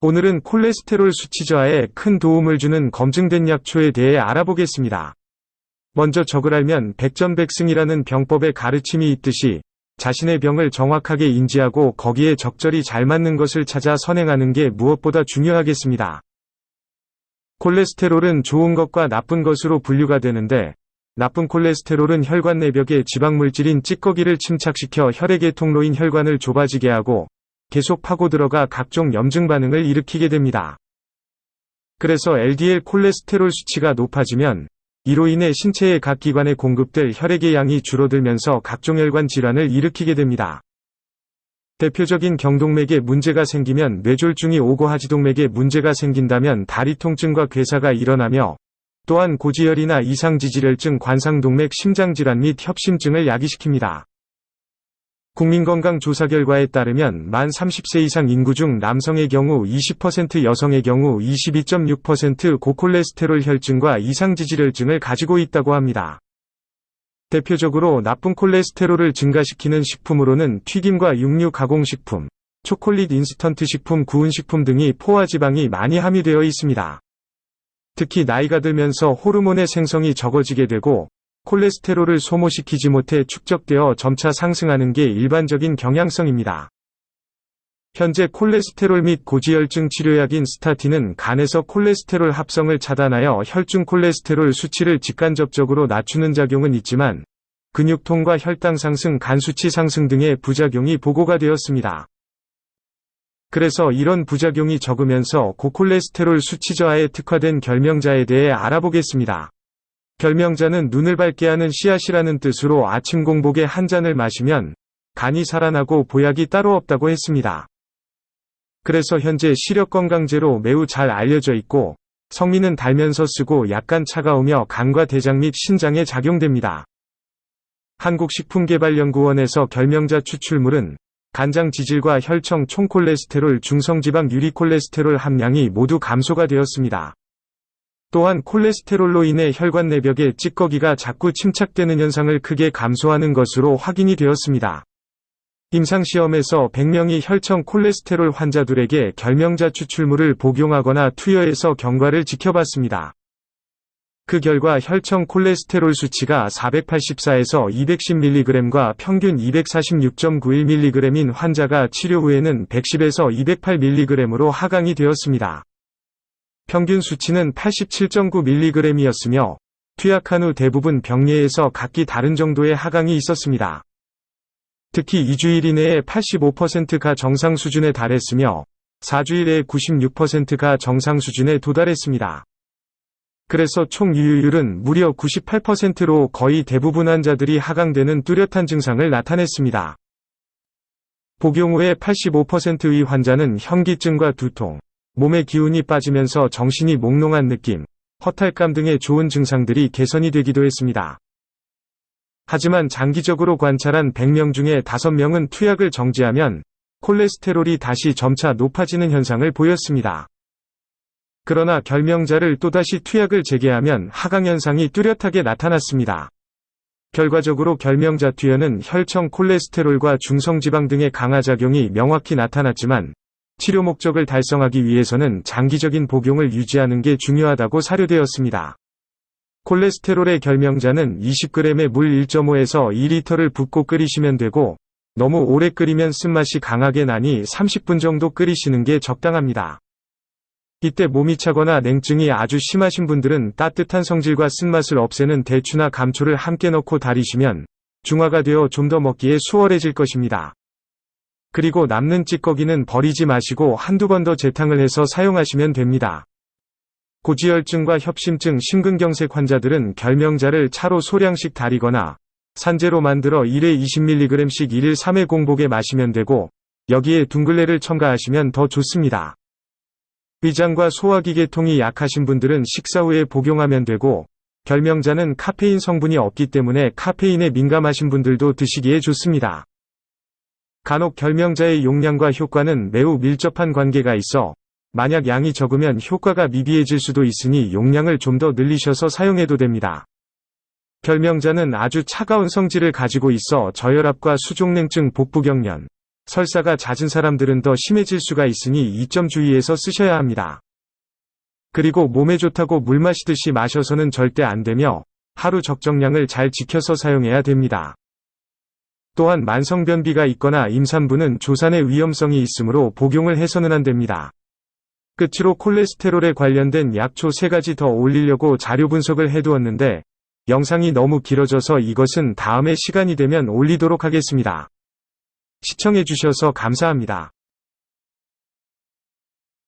오늘은 콜레스테롤 수치 저하에 큰 도움을 주는 검증된 약초에 대해 알아보겠습니다. 먼저 적을 알면 백전백승이라는 병법의 가르침이 있듯이 자신의 병을 정확하게 인지하고 거기에 적절히 잘 맞는 것을 찾아 선행하는 게 무엇보다 중요하겠습니다. 콜레스테롤은 좋은 것과 나쁜 것으로 분류가 되는데 나쁜 콜레스테롤은 혈관 내벽에 지방물질인 찌꺼기를 침착시켜 혈액의 통로인 혈관을 좁아지게 하고 계속 파고 들어가 각종 염증 반응을 일으키게 됩니다. 그래서 LDL 콜레스테롤 수치가 높아지면 이로 인해 신체의 각 기관에 공급될 혈액의 양이 줄어들면서 각종 혈관 질환을 일으키게 됩니다. 대표적인 경동맥에 문제가 생기면 뇌졸중이 오고 하지동맥에 문제가 생긴다면 다리 통증과 괴사가 일어나며 또한 고지혈이나 이상지질혈증, 관상동맥, 심장질환 및 협심증을 야기시킵니다. 국민건강조사 결과에 따르면 만 30세 이상 인구 중 남성의 경우 20% 여성의 경우 22.6% 고콜레스테롤 혈증과 이상지질혈증을 가지고 있다고 합니다. 대표적으로 나쁜 콜레스테롤을 증가시키는 식품으로는 튀김과 육류 가공식품, 초콜릿 인스턴트 식품, 구운 식품 등이 포화지방이 많이 함유되어 있습니다. 특히 나이가 들면서 호르몬의 생성이 적어지게 되고 콜레스테롤을 소모시키지 못해 축적되어 점차 상승하는 게 일반적인 경향성입니다. 현재 콜레스테롤 및 고지혈증 치료약인 스타틴은 간에서 콜레스테롤 합성을 차단하여 혈중 콜레스테롤 수치를 직간접적으로 낮추는 작용은 있지만 근육통과 혈당 상승, 간 수치 상승 등의 부작용이 보고가 되었습니다. 그래서 이런 부작용이 적으면서 고콜레스테롤 수치 저하에 특화된 결명자에 대해 알아보겠습니다. 결명자는 눈을 밝게 하는 씨앗이라는 뜻으로 아침 공복에 한 잔을 마시면 간이 살아나고 보약이 따로 없다고 했습니다. 그래서 현재 시력건강제로 매우 잘 알려져 있고 성미는 달면서 쓰고 약간 차가우며 간과 대장 및 신장에 작용됩니다. 한국식품개발연구원에서 결명자 추출물은 간장 지질과 혈청 총콜레스테롤 중성지방 유리콜레스테롤 함량이 모두 감소가 되었습니다. 또한 콜레스테롤로 인해 혈관 내벽에 찌꺼기가 자꾸 침착되는 현상을 크게 감소하는 것으로 확인이 되었습니다. 임상시험에서 100명의 혈청 콜레스테롤 환자들에게 결명자 추출물을 복용하거나 투여해서 경과를 지켜봤습니다. 그 결과 혈청 콜레스테롤 수치가 484에서 210mg과 평균 246.91mg인 환자가 치료 후에는 110에서 208mg으로 하강이 되었습니다. 평균 수치는 87.9mg이었으며 투약한 후 대부분 병리에서 각기 다른 정도의 하강이 있었습니다. 특히 2주일 이내에 85%가 정상 수준에 달했으며 4주일 내에 96%가 정상 수준에 도달했습니다. 그래서 총 유효율은 무려 98%로 거의 대부분 환자들이 하강되는 뚜렷한 증상을 나타냈습니다. 복용 후에 85%의 환자는 현기증과 두통, 몸의 기운이 빠지면서 정신이 몽롱한 느낌, 허탈감 등의 좋은 증상들이 개선이 되기도 했습니다. 하지만 장기적으로 관찰한 100명 중에 5명은 투약을 정지하면 콜레스테롤이 다시 점차 높아지는 현상을 보였습니다. 그러나 결명자를 또다시 투약을 재개하면 하강현상이 뚜렷하게 나타났습니다. 결과적으로 결명자 투여는 혈청 콜레스테롤과 중성지방 등의 강화작용이 명확히 나타났지만 치료 목적을 달성하기 위해서는 장기적인 복용을 유지하는 게 중요하다고 사료되었습니다. 콜레스테롤의 결명자는 20g의 물 1.5에서 2리터를 붓고 끓이시면 되고 너무 오래 끓이면 쓴맛이 강하게 나니 30분 정도 끓이시는 게 적당합니다. 이때 몸이 차거나 냉증이 아주 심하신 분들은 따뜻한 성질과 쓴맛을 없애는 대추나 감초를 함께 넣고 다리시면 중화가 되어 좀 더 먹기에 수월해질 것입니다. 그리고 남는 찌꺼기는 버리지 마시고 한두 번 더 재탕을 해서 사용하시면 됩니다. 고지혈증과 협심증, 심근경색 환자들은 결명자를 차로 소량씩 다리거나 산재로 만들어 1회 20mg씩 1일 3회 공복에 마시면 되고 여기에 둥글레를 첨가하시면 더 좋습니다. 위장과 소화기계통이 약하신 분들은 식사 후에 복용하면 되고 결명자는 카페인 성분이 없기 때문에 카페인에 민감하신 분들도 드시기에 좋습니다. 간혹 결명자의 용량과 효과는 매우 밀접한 관계가 있어 만약 양이 적으면 효과가 미비해질 수도 있으니 용량을 좀 더 늘리셔서 사용해도 됩니다. 결명자는 아주 차가운 성질을 가지고 있어 저혈압과 수족냉증, 복부경련, 설사가 잦은 사람들은 더 심해질 수가 있으니 이 점 주의해서 쓰셔야 합니다. 그리고 몸에 좋다고 물 마시듯이 마셔서는 절대 안 되며 하루 적정량을 잘 지켜서 사용해야 됩니다. 또한 만성변비가 있거나 임산부는 조산의 위험성이 있으므로 복용을 해서는 안 됩니다. 끝으로 콜레스테롤에 관련된 약초 3가지 더 올리려고 자료 분석을 해두었는데 영상이 너무 길어져서 이것은 다음에 시간이 되면 올리도록 하겠습니다. 시청해주셔서 감사합니다.